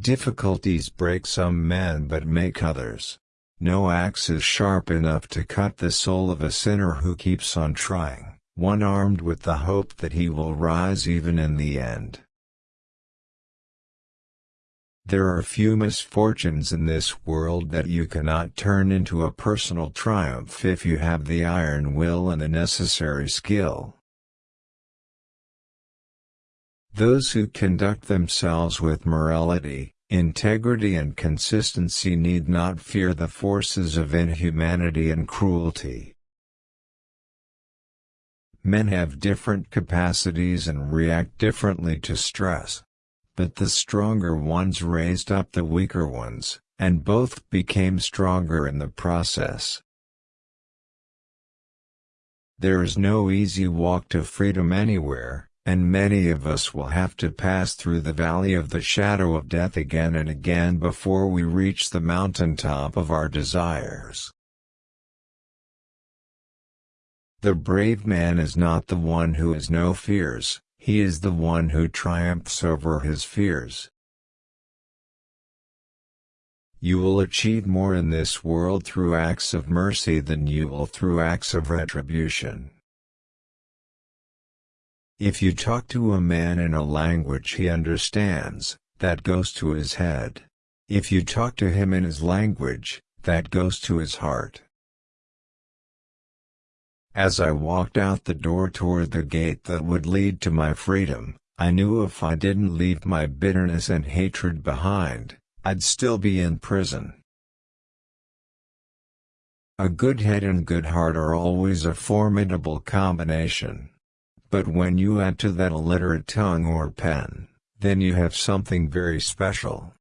Difficulties break some men but make others. No axe is sharp enough to cut the soul of a sinner who keeps on trying, one armed with the hope that he will rise even in the end. There are few misfortunes in this world that you cannot turn into a personal triumph if you have the iron will and the necessary skill. Those who conduct themselves with morality, integrity and consistency need not fear the forces of inhumanity and cruelty. Men have different capacities and react differently to stress but the stronger ones raised up the weaker ones, and both became stronger in the process. There is no easy walk to freedom anywhere, and many of us will have to pass through the valley of the shadow of death again and again before we reach the mountaintop of our desires. The brave man is not the one who has no fears, he is the one who triumphs over his fears. You will achieve more in this world through acts of mercy than you will through acts of retribution. If you talk to a man in a language he understands, that goes to his head. If you talk to him in his language, that goes to his heart. As I walked out the door toward the gate that would lead to my freedom, I knew if I didn't leave my bitterness and hatred behind, I'd still be in prison. A good head and good heart are always a formidable combination. But when you add to that a literate tongue or pen, then you have something very special.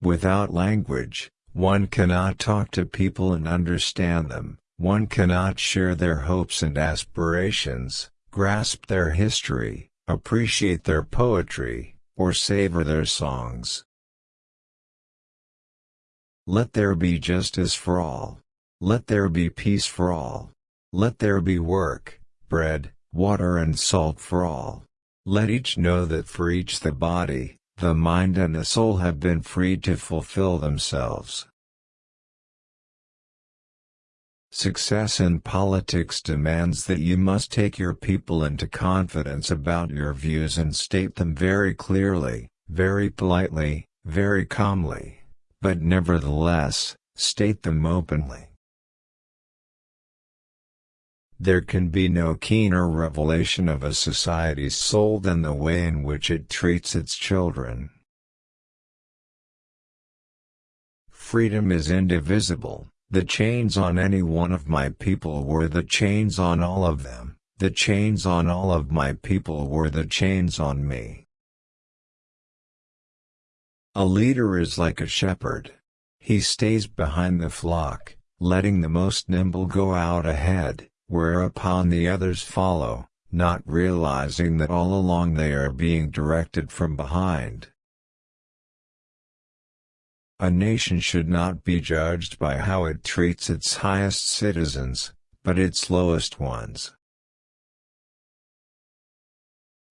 Without language, one cannot talk to people and understand them, one cannot share their hopes and aspirations, grasp their history, appreciate their poetry, or savor their songs. Let there be justice for all. Let there be peace for all. Let there be work, bread, water and salt for all. Let each know that for each the body, the mind and the soul have been freed to fulfill themselves. Success in politics demands that you must take your people into confidence about your views and state them very clearly, very politely, very calmly, but nevertheless, state them openly. There can be no keener revelation of a society's soul than the way in which it treats its children. Freedom is indivisible, the chains on any one of my people were the chains on all of them, the chains on all of my people were the chains on me. A leader is like a shepherd. He stays behind the flock, letting the most nimble go out ahead, whereupon the others follow, not realizing that all along they are being directed from behind. A nation should not be judged by how it treats its highest citizens, but its lowest ones.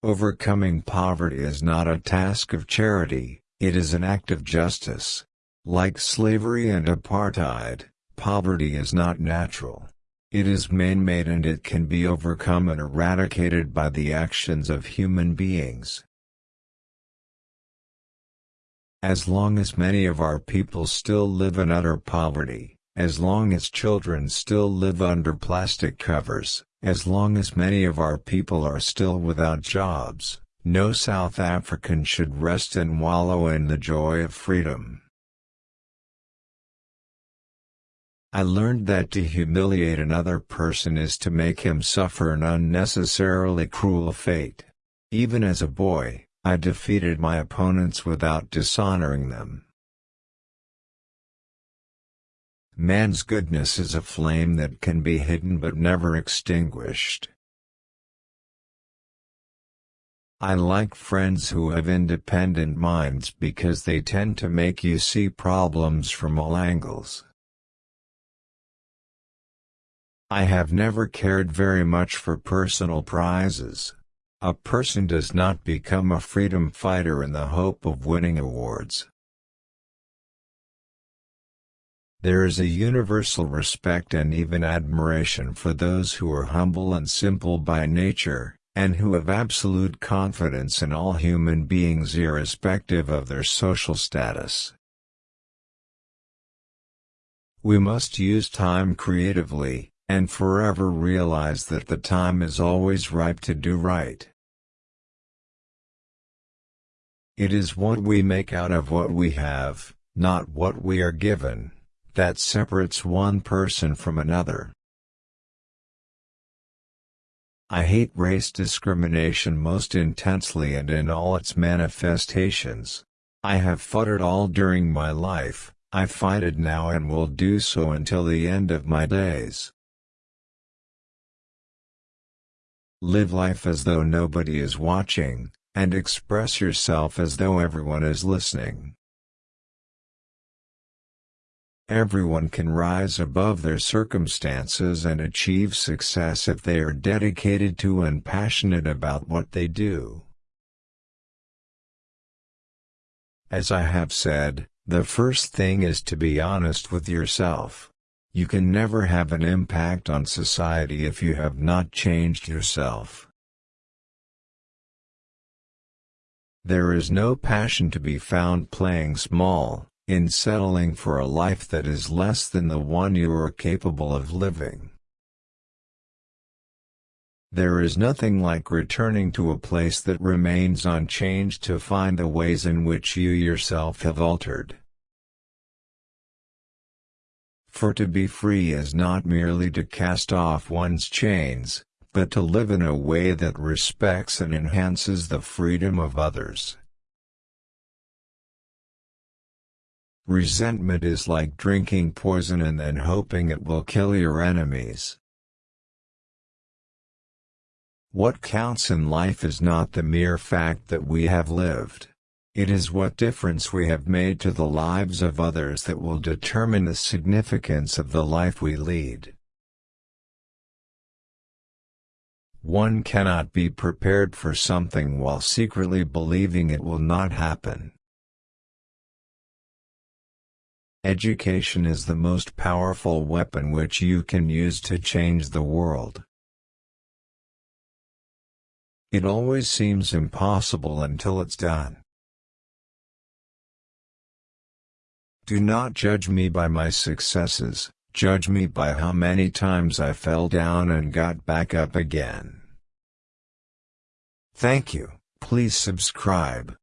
Overcoming poverty is not a task of charity, it is an act of justice. Like slavery and apartheid, poverty is not natural. It is man-made and it can be overcome and eradicated by the actions of human beings. As long as many of our people still live in utter poverty, as long as children still live under plastic covers, as long as many of our people are still without jobs, no South African should rest and wallow in the joy of freedom. I learned that to humiliate another person is to make him suffer an unnecessarily cruel fate. Even as a boy, I defeated my opponents without dishonoring them. Man's goodness is a flame that can be hidden but never extinguished. I like friends who have independent minds because they tend to make you see problems from all angles. I have never cared very much for personal prizes. A person does not become a freedom fighter in the hope of winning awards. There is a universal respect and even admiration for those who are humble and simple by nature, and who have absolute confidence in all human beings irrespective of their social status. We must use time creatively, and forever realize that the time is always ripe to do right. It is what we make out of what we have, not what we are given, that separates one person from another. I hate race discrimination most intensely and in all its manifestations. I have fought it all during my life, I fight it now and will do so until the end of my days. Live life as though nobody is watching, and express yourself as though everyone is listening. Everyone can rise above their circumstances and achieve success if they are dedicated to and passionate about what they do. As I have said, the first thing is to be honest with yourself. You can never have an impact on society if you have not changed yourself. There is no passion to be found playing small, in settling for a life that is less than the one you are capable of living. There is nothing like returning to a place that remains unchanged to find the ways in which you yourself have altered. For to be free is not merely to cast off one's chains, but to live in a way that respects and enhances the freedom of others. Resentment is like drinking poison and then hoping it will kill your enemies. What counts in life is not the mere fact that we have lived. It is what difference we have made to the lives of others that will determine the significance of the life we lead. One cannot be prepared for something while secretly believing it will not happen. Education is the most powerful weapon which you can use to change the world. It always seems impossible until it's done. Do not judge me by my successes, Judge me by how many times I fell down and got back up again. Thank you, please subscribe.